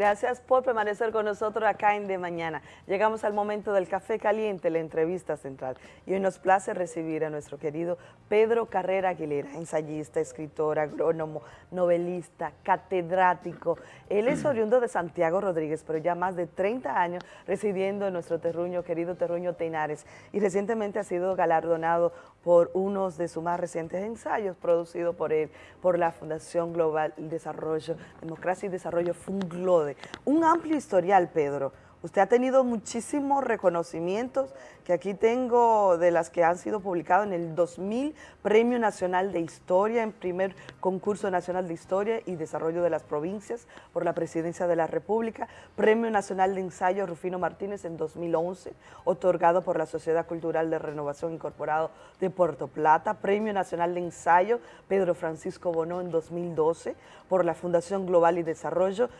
Gracias por permanecer con nosotros acá en De Mañana. Llegamos al momento del café caliente, la entrevista central. Y hoy nos place recibir a nuestro querido Pedro Carrera Aguilera, ensayista, escritor, agrónomo, novelista, catedrático. Él es oriundo de Santiago Rodríguez, pero ya más de 30 años residiendo en nuestro terruño, querido terruño Teinares. Y recientemente ha sido galardonado por unos de sus más recientes ensayos producidos por él, por la Fundación Global Desarrollo, Democracia y Desarrollo Funglode. Un amplio historial, Pedro. Usted ha tenido muchísimos reconocimientos que aquí tengo de las que han sido publicadas en el 2000 Premio Nacional de Historia, en primer concurso nacional de Historia y Desarrollo de las Provincias por la Presidencia de la República, Premio Nacional de Ensayo Rufino Martínez en 2011, otorgado por la Sociedad Cultural de Renovación Incorporado de Puerto Plata, Premio Nacional de Ensayo Pedro Francisco Bonó en 2012 por la Fundación Global y Desarrollo,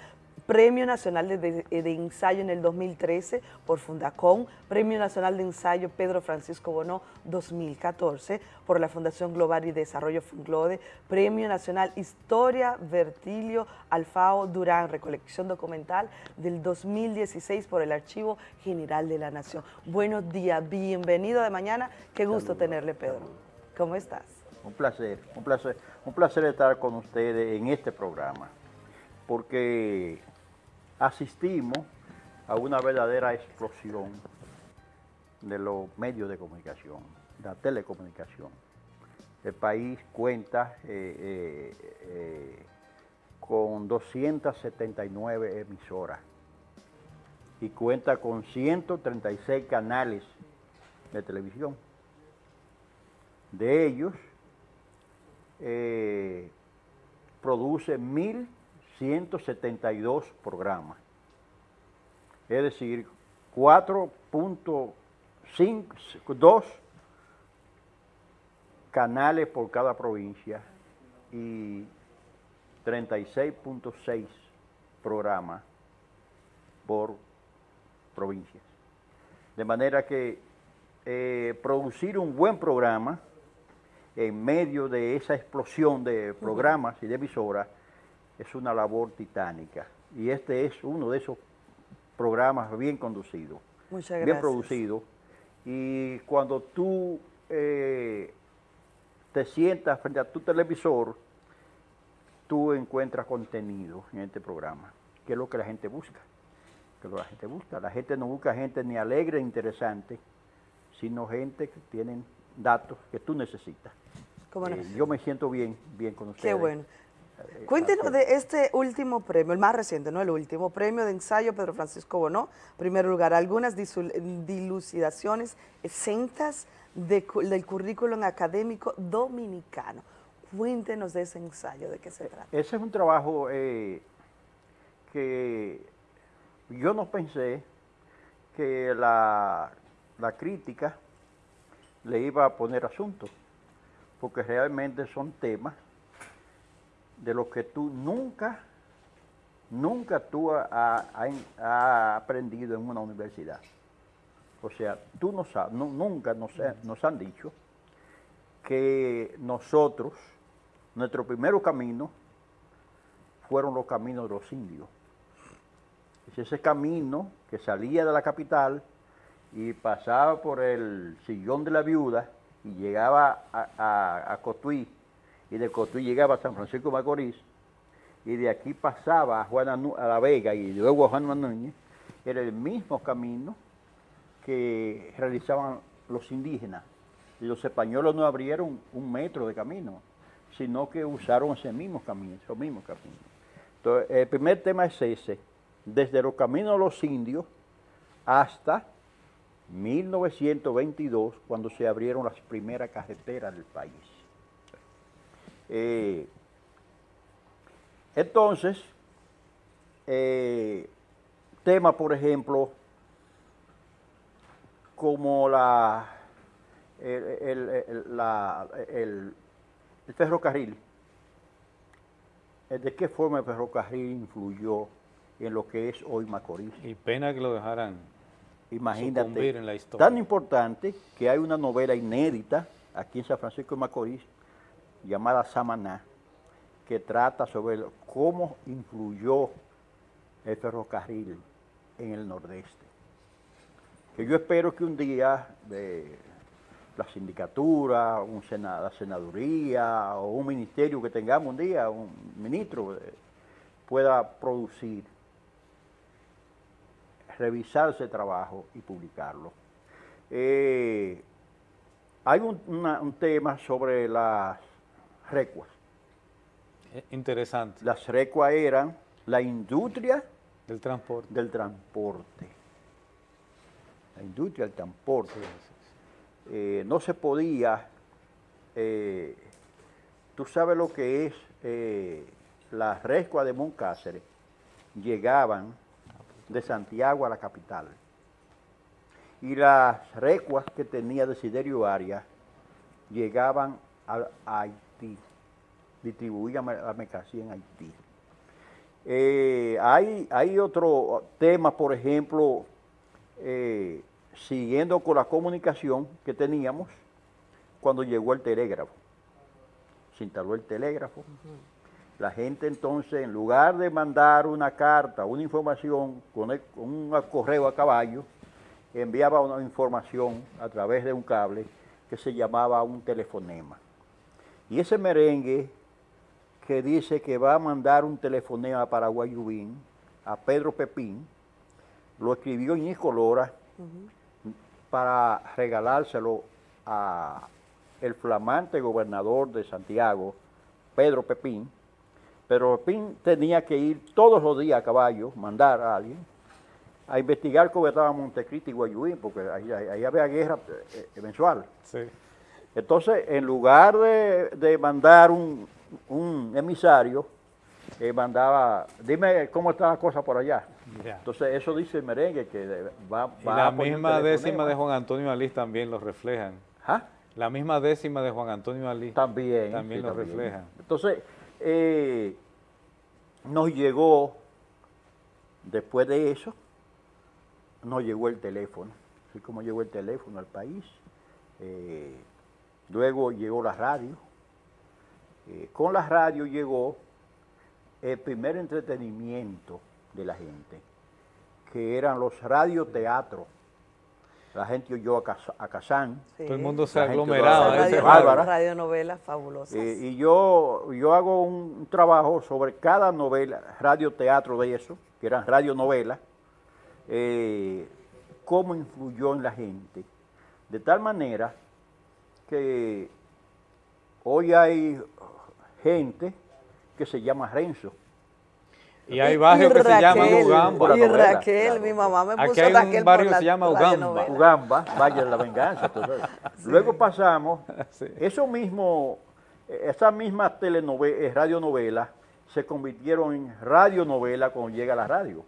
Premio Nacional de, Ensayo en el 2013 por Fundacón, Premio Nacional de Ensayo Pedro Francisco Bonó 2014 por la Fundación Global y Desarrollo Funglode, Premio Nacional Historia Vertilio Alfao Durán, recolección documental del 2016 por el Archivo General de la Nación. Buenos días, bienvenido de mañana, qué gusto tenerle Pedro. ¿Cómo estás? Un placer, un placer, un placer estar con ustedes en este programa, porque asistimos a una verdadera explosión de los medios de comunicación, la telecomunicación. El país cuenta eh, eh, eh, con 279 emisoras y cuenta con 136 canales de televisión. De ellos, produce mil 172 programas. Es decir, 4.52 canales por cada provincia y 36.6 programas por provincias. De manera que eh, producir un buen programa en medio de esa explosión de programas y de emisoras es una labor titánica. Y este es uno de esos programas bien conducidos, bien producidos. Y cuando tú eh, te sientas frente a tu televisor, tú encuentras contenido en este programa, que es lo que la gente busca. Que lo que la gente busca. La gente no busca gente ni alegre ni interesante, sino gente que tienen datos que tú necesitas. Eh, yo me siento bien, bien con ustedes. Qué bueno. Eh, Cuéntenos de este último premio, el más reciente, no el último, premio de ensayo Pedro Francisco Bonó, primer lugar, algunas dilucidaciones exentas del currículum académico dominicano. Cuéntenos de ese ensayo, ¿de qué se trata? Ese es un trabajo eh, que yo no pensé que la, la crítica le iba a poner asunto, porque realmente son temas de lo que tú nunca, nunca tú has aprendido en una universidad. O sea, tú no sabes, nunca nos, han dicho que nosotros, nuestro primer camino, fueron los caminos de los indios. Es ese camino que salía de la capital y pasaba por el sillón de la viuda y llegaba a, a Cotuí, y de Cotuí llegaba a San Francisco de Macorís, y de aquí pasaba a, Juana, a La Vega y luego a Juan Núñez, era el mismo camino que realizaban los indígenas. Y los españoles no abrieron un metro de camino, sino que usaron ese mismo camino, esos mismos caminos. Entonces, el primer tema es ese, desde los caminos de los indios hasta 1922, cuando se abrieron las primeras carreteras del país. Eh, entonces, eh, tema, por ejemplo, como la, el, ferrocarril. ¿De qué forma el ferrocarril influyó en lo que es hoy Macorís? Y pena que lo dejaran Imagínate, en la historia. tan importante que hay una novela inédita aquí en San Francisco de Macorís llamada Samaná, que trata sobre cómo influyó el ferrocarril en el nordeste. Que yo espero que un día la sindicatura, la senaduría o un ministerio que tengamos un día, un ministro, eh, pueda producir, revisar ese trabajo y publicarlo. Eh, hay un, tema sobre las recuas. Eh, interesante. Las recuas eran la industria del transporte. Del transporte. La industria del transporte. Eh, no se podía, eh, tú sabes lo que es eh, las rescuas de Moncáceres, llegaban de Santiago a la capital. Y las recuas que tenía Desiderio Arias llegaban a, Haití, distribuían la mercancía en Haití. hay, hay otro tema, por ejemplo, siguiendo con la comunicación que teníamos cuando llegó el telégrafo. Se instaló el telégrafo. La gente entonces, en lugar de mandar una carta, una información con, un correo a caballo, enviaba una información a través de un cable que se llamaba un telefonema. Y ese merengue que dice que va a mandar un telefonema para Guayubín, a Pedro Pepín, lo escribió Ñico Lora, para regalárselo a el flamante gobernador de Santiago, Pedro Pepín. Pedro Pepín tenía que ir todos los días a caballo, mandar a alguien, a investigar cómo estaba Montecristi y Guayuín, porque ahí, había guerra eh, eh, mensual. Entonces, en lugar de, mandar un, emisario, eh, mandaba, dime cómo está la cosa por allá. Entonces eso dice el merengue que va, va y la misma décima de Juan Antonio Alí también lo reflejan. ¿Ah? La misma décima de Juan Antonio Alí también, también lo reflejan. Entonces eh, nos llegó, después de eso, nos llegó el teléfono, así como llegó el teléfono al país. Eh, luego llegó la radio. Eh, con la radio llegó el primer entretenimiento de la gente, que eran los radioteatros. La gente oyó a, a Kazán. Todo el mundo se aglomeraba. Radio, radio, radionovelas fabulosas. Eh, y yo, yo hago un trabajo sobre cada novela, radioteatro de eso, que eran radionovelas, eh, cómo influyó en la gente. De tal manera que hoy hay gente que se llama Renzo. Y hay barrios que se llaman Ugamba. Y Raquel, mi mamá me puso Aquí hay un barrio que se llama Ugamba. Ugamba, Valle de la Venganza. Luego pasamos, eso mismo, esas mismas telenovelas, eh, radionovelas, se convirtieron en radionovela cuando llega la radio.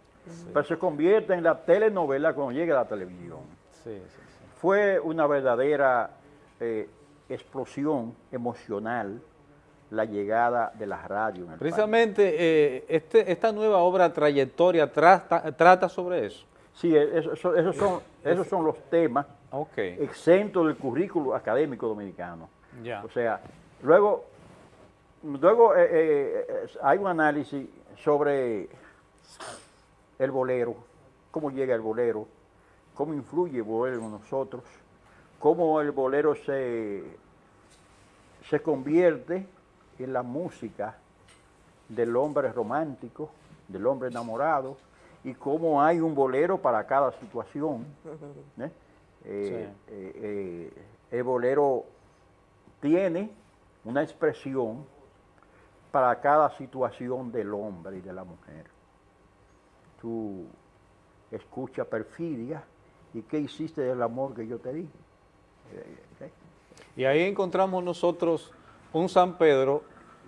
Pero se convierte en la telenovela cuando llega la televisión. Fue una verdadera eh, explosión emocional la llegada de las radios. Precisamente eh, este, esta nueva obra Trayectoria trata, sobre eso. Sí, e, esos son, esos son los temas exentos del currículo académico dominicano. O sea, luego, luego eh, eh, hay un análisis sobre el bolero, cómo llega el bolero, cómo influye el bolero en nosotros, cómo el bolero se, se convierte en la música del hombre romántico, del hombre enamorado, y cómo hay un bolero para cada situación. ¿eh? Eh, eh, el bolero tiene una expresión para cada situación del hombre y de la mujer. Tú escuchas perfidia y qué hiciste del amor que yo te di. Y ahí encontramos nosotros un San Pedro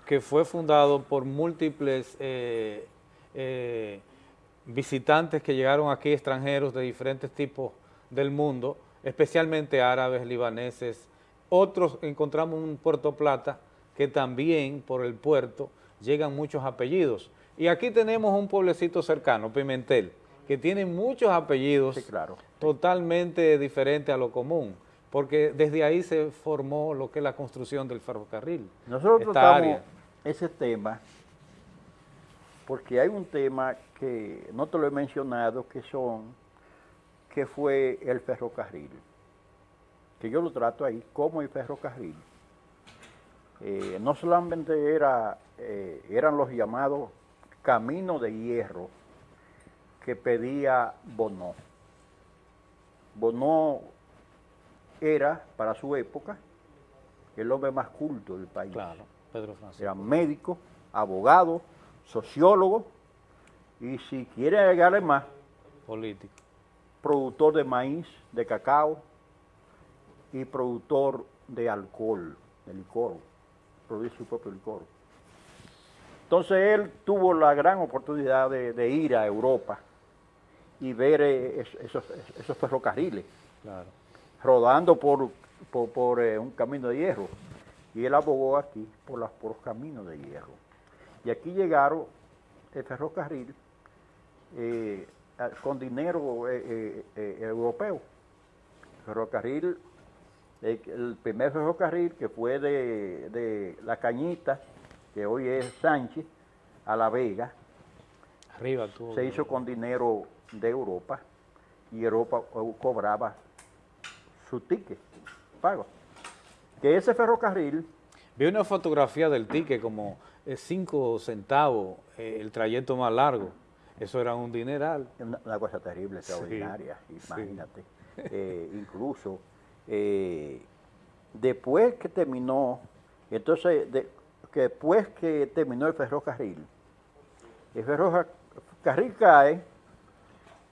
que fue fundado por múltiples eh, eh, visitantes que llegaron aquí, extranjeros de diferentes tipos del mundo, especialmente árabes, libaneses. Otros encontramos en Puerto Plata que también por el puerto llegan muchos apellidos. Y aquí tenemos un pueblecito cercano, Pimentel, que tiene muchos apellidos totalmente diferentes a lo común porque desde ahí se formó lo que es la construcción del ferrocarril. Nosotros tratamos ese tema porque hay un tema que no te lo he mencionado, que son, que fue el ferrocarril, que yo lo trato ahí como el ferrocarril. Eh, no solamente era, eh, eran los llamados caminos de hierro que pedía Bonó. Bonó era, para su época, el hombre más culto del país. Claro, Pedro Francisco. Era médico, abogado, sociólogo y si quiere agregarle más, político. Productor de maíz, de cacao y productor de alcohol, de licor, produce su propio licor. Entonces él tuvo la gran oportunidad de, ir a Europa y ver eh, esos, esos, ferrocarriles rodando por, por, eh, un camino de hierro. Y él abogó aquí por, las, por los caminos de hierro. Y aquí llegaron el ferrocarril eh, con dinero eh, eh, europeo. Ferrocarril, el primer ferrocarril que fue de, La Cañita, que hoy es Sánchez, a La Vega, Arriba, se hizo con dinero de Europa y Europa cobraba su ticket, pago. Que ese ferrocarril... Vi una fotografía del ticket como cinco centavos el trayecto más largo. Eso era un dineral. Una, cosa terrible, extraordinaria, imagínate. Eh, incluso, eh, después que terminó, entonces, después que terminó el ferrocarril, el ferrocarril cae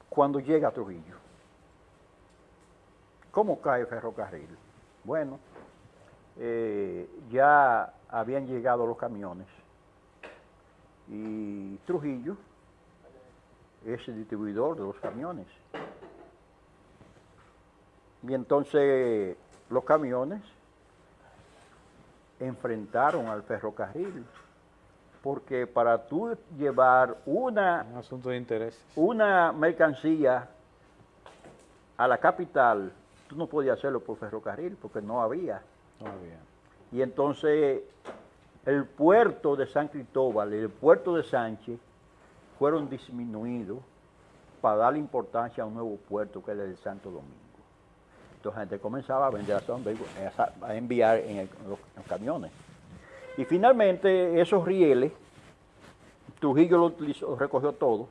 cuando llega a Trujillo. ¿Cómo cae el ferrocarril? Bueno, eh, ya habían llegado los camiones y Trujillo es el distribuidor de los camiones. Y entonces los camiones enfrentaron al ferrocarril, porque para tú llevar una, Un asunto de interés. una mercancía a la capital, tú no podías hacerlo por ferrocarril, porque no había. No había. Y entonces el puerto de San Cristóbal y el puerto de Sánchez fueron disminuidos para darle importancia a un nuevo puerto que es el de Santo Domingo. Entonces la gente comenzaba a vender a, a enviar en, los, camiones. Y finalmente esos rieles, Trujillo lo recogió todo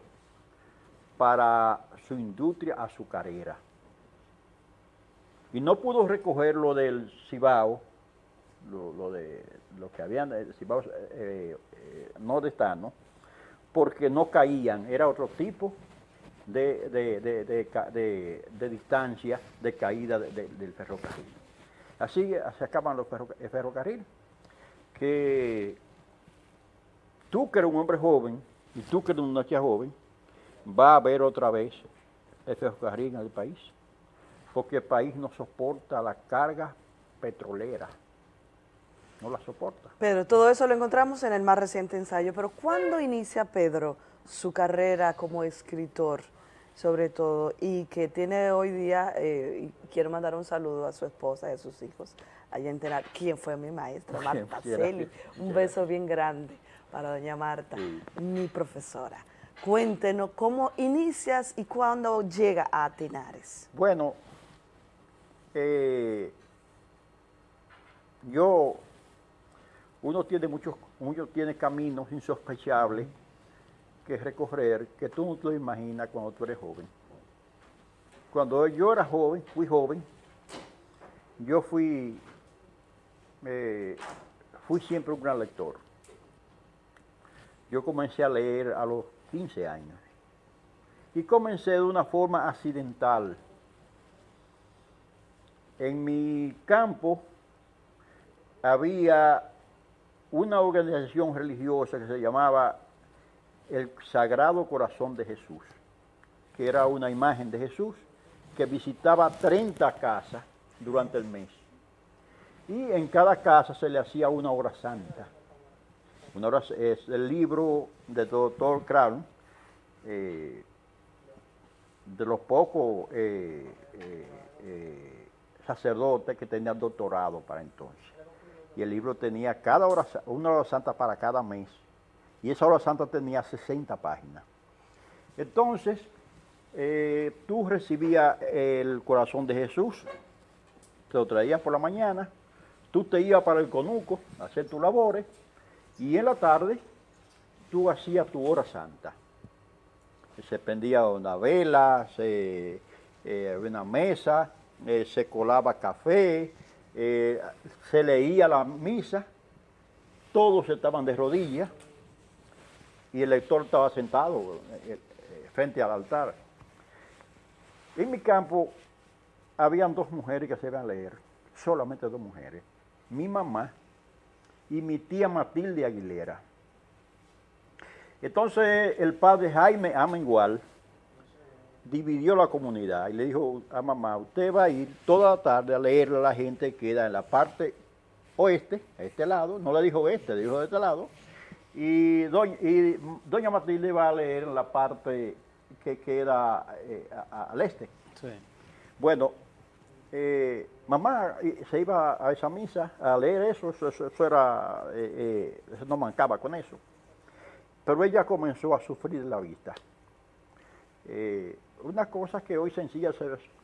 para su industria azucarera. Y no pudo recoger lo del Cibao, lo, de lo que habían, eh, Cibao eh, eh, nordestano, porque no caían, era otro tipo de, de, distancia de caída del ferrocarril. Así se acaban los el ferrocarril, que tú que eres un hombre joven y tú que eres una chica joven, va a ver otra vez el ferrocarril en el país, porque el país no soporta la carga petrolera no la soporta. Pedro, todo eso lo encontramos en el más reciente ensayo, pero ¿cuándo inicia Pedro su carrera como escritor, sobre todo, y que tiene hoy día, eh, y quiero mandar un saludo a su esposa y a sus hijos, allá en Tenar, ¿quién fue mi maestra? Marta Celi, un beso bien grande para doña Marta, mi profesora. Cuéntenos cómo inicias y cuándo llega a Tenares. Bueno, yo uno tiene muchos, uno tiene caminos insospechables que recorrer que tú no te lo imaginas cuando tú eres joven. Cuando yo era joven, fui joven, yo fui, eh, fui siempre un gran lector. Yo comencé a leer a los 15 años y comencé de una forma accidental. En mi campo había una organización religiosa que se llamaba el Sagrado Corazón de Jesús, que era una imagen de Jesús que visitaba 30 casas durante el mes. Y en cada casa se le hacía una hora santa. Una hora, es el libro del doctor Crown, eh, de los pocos eh, eh, sacerdotes que tenían doctorado para entonces y el libro tenía cada hora, una hora santa para cada mes. Y esa hora santa tenía 60 páginas. Entonces, eh, tú recibías el corazón de Jesús, te lo traías por la mañana, tú te ibas para el conuco a hacer tus labores y en la tarde tú hacías tu hora santa. Se prendía una vela, se, eh, una mesa, eh, se colaba café, eh, se leía la misa, todos estaban de rodillas y el lector estaba sentado frente al altar. En mi campo habían dos mujeres que se iban a leer, solamente dos mujeres, mi mamá y mi tía Matilde Aguilera. Entonces el padre Jaime Amengual dividió la comunidad y le dijo a mamá, usted va a ir toda la tarde a leerle a la gente que queda en la parte oeste, a este lado, no le dijo este, le dijo de este lado, y doña, Matilde va a leer en la parte que queda eh, al este. Bueno, eh, mamá se iba a esa misa a leer eso, eso, era, eh, no mancaba con eso. Pero ella comenzó a sufrir la vista. Eh, una cosa que hoy sencilla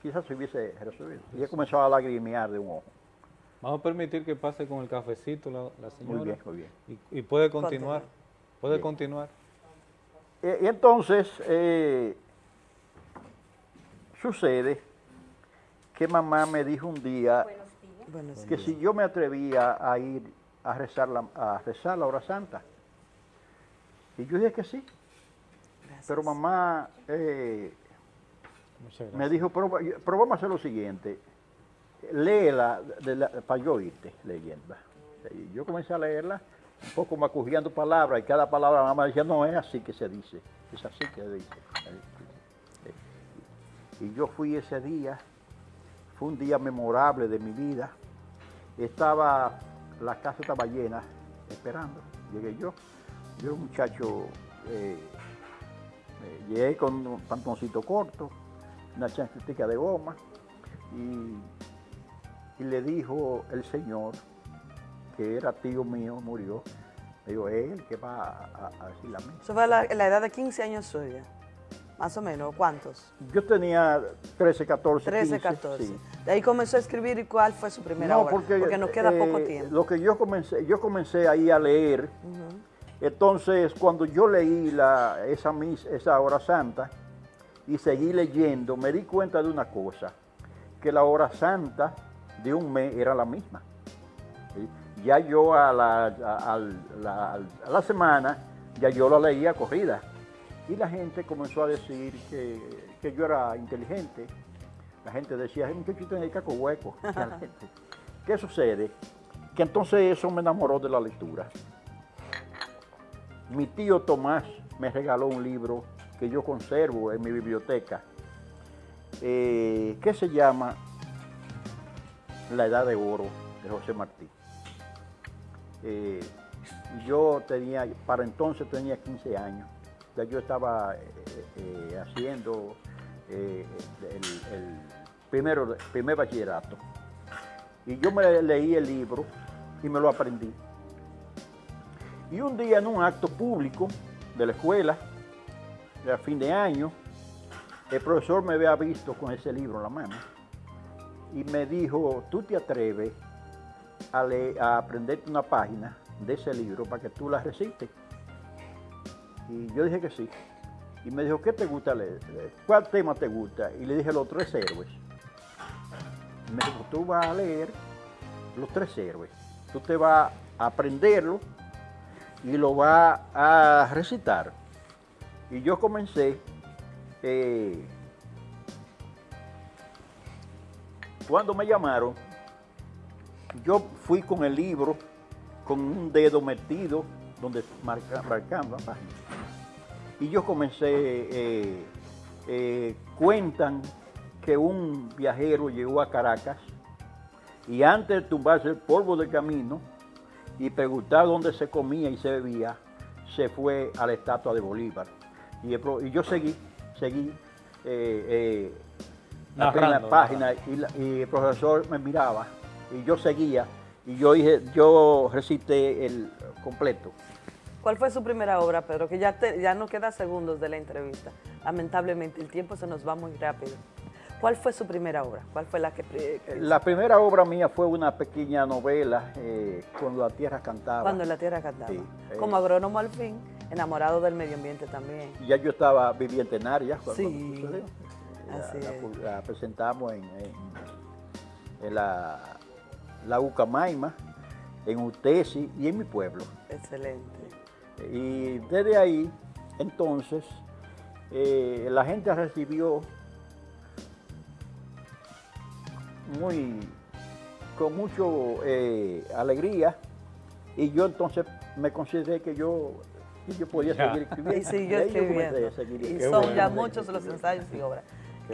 quizás se hubiese resuelto. Ella comenzó a lagrimear de un ojo. Vamos a permitir que pase con el cafecito la, señora. Muy bien, muy bien. Y, puede continuar. Puede continuar. Eh, y entonces, eh, sucede que mamá me dijo un día que si yo me atrevía a ir a rezar la, a rezar la hora santa, y yo dije que sí. Pero mamá eh, me dijo, pero, vamos a hacer lo siguiente, léela para yo oírte leyendo. Y yo comencé a leerla, un poco macujeando palabras, y cada palabra mamá decía, no es así que se dice, es así que se dice. Y yo fui ese día, fue un día memorable de mi vida. Estaba, la casa estaba llena, esperando. Llegué yo, yo un muchacho, eh, eh, llegué con un pantaloncito corto, una chancletica de goma, y, le dijo el señor, que era tío mío, murió, me dijo, él que va a, decir la misa. Eso fue la, la edad de 15 años suya. Más o menos, ¿cuántos? Yo tenía 13, 14, 13, 14. De ahí comenzó a escribir y cuál fue su primera no, obra, porque, nos queda poco eh, tiempo. Lo que yo comencé, yo comencé ahí a leer, entonces cuando yo leí la, esa, esa hora santa y seguí leyendo, me di cuenta de una cosa, que la hora santa de un mes era la misma. Ya yo a la, a la semana, ya yo la leía corrida. Y la gente comenzó a decir que, yo era inteligente. La gente decía, un muchachito en el caco hueco. ¿Qué sucede? Que entonces eso me enamoró de la lectura. Mi tío Tomás me regaló un libro que yo conservo en mi biblioteca, eh, que se llama La Edad de Oro de José Martí. Eh, yo tenía, para entonces tenía 15 años yo estaba eh, haciendo el, primer bachillerato. Y yo me leí el libro y me lo aprendí. Y un día en un acto público de la escuela, de fin de año, el profesor me había visto con ese libro en la mano y me dijo, tú te atreves a, a aprenderte una página de ese libro para que tú la recites. Y yo dije que sí. Y me dijo, ¿qué te gusta leer? ¿Cuál tema te gusta? Y le dije, los tres héroes. Me dijo, tú vas a leer los tres héroes. Tú te vas a aprenderlo y lo vas a recitar. Y yo comencé, eh, cuando me llamaron, yo fui con el libro, con un dedo metido, donde marcando la página. Y yo comencé, eh, eh, cuentan que un viajero llegó a Caracas y antes de tumbarse el polvo del camino y preguntar dónde se comía y se bebía, se fue a la estatua de Bolívar. Y, yo seguí, seguí eh, la página y, el profesor me miraba y yo seguía y yo, dije, yo recité el completo. ¿Cuál fue su primera obra, Pedro? Que ya, ya no queda segundos de la entrevista. Lamentablemente, el tiempo se nos va muy rápido. ¿Cuál fue su primera obra? ¿Cuál fue la que, La primera obra mía fue una pequeña novela, eh, Cuando la tierra cantaba. Cuando la tierra cantaba. Eh. Como agrónomo al fin, enamorado del medio ambiente también. Ya yo estaba viviendo en Arias cuando sí. sucedió. Así la, presentamos en, en, la, la Ucamaima, en Utesi y en mi pueblo. Excelente. Y desde ahí, entonces, eh, la gente recibió muy, con mucho eh, alegría y yo entonces me consideré que yo, yo podía seguir escribiendo. Y siguió escribiendo. y son ya muchos los ensayos y obras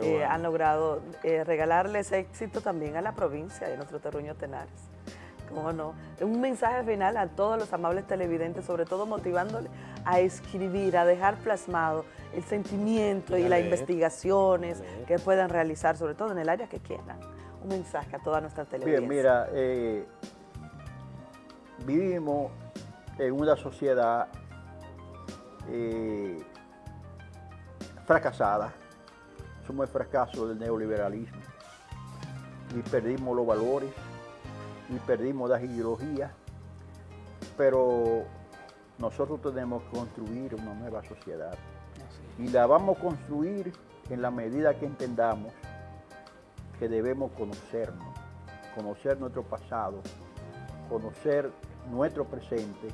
que han logrado eh, regalarles éxito también a la provincia de nuestro terruño Tenares. ¿Cómo no? Un mensaje final a todos los amables televidentes, sobre todo motivándole a escribir, a dejar plasmado el sentimiento y las investigaciones que puedan realizar, sobre todo en el área que quieran un mensaje a toda nuestra televisión. Bien, mira, eh, vivimos en una sociedad eh, fracasada, somos el fracaso del neoliberalismo. Y perdimos los valores y perdimos las ideologías, pero nosotros tenemos que construir una nueva sociedad. Y la vamos a construir en la medida que entendamos que debemos conocernos, conocer nuestro pasado, conocer nuestro presente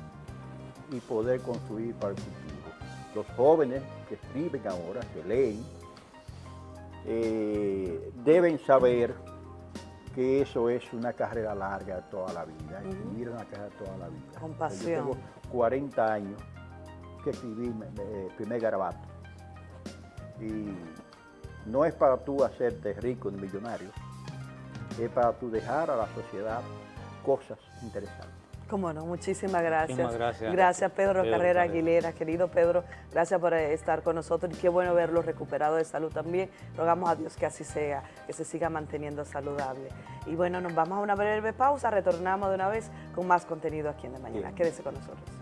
y poder construir para el futuro. Los jóvenes que escriben ahora, que leen, eh, deben saber que eso es una carrera larga de toda la vida, escribir una carrera de toda la vida. Con pasión. Yo tengo 40 años que escribí el primer garabato. Y no es para tú hacerte rico ni millonario, es para tú dejar a la sociedad cosas interesantes. Cómo no, muchísimas gracias. gracias. Gracias Pedro, Carrera Aguilera, querido Pedro, gracias por estar con nosotros y qué bueno verlo recuperado de salud también. Rogamos a Dios que así sea, que se siga manteniendo saludable. Y bueno, nos vamos a una breve pausa, retornamos de una vez con más contenido aquí en De Mañana. Quédese con nosotros.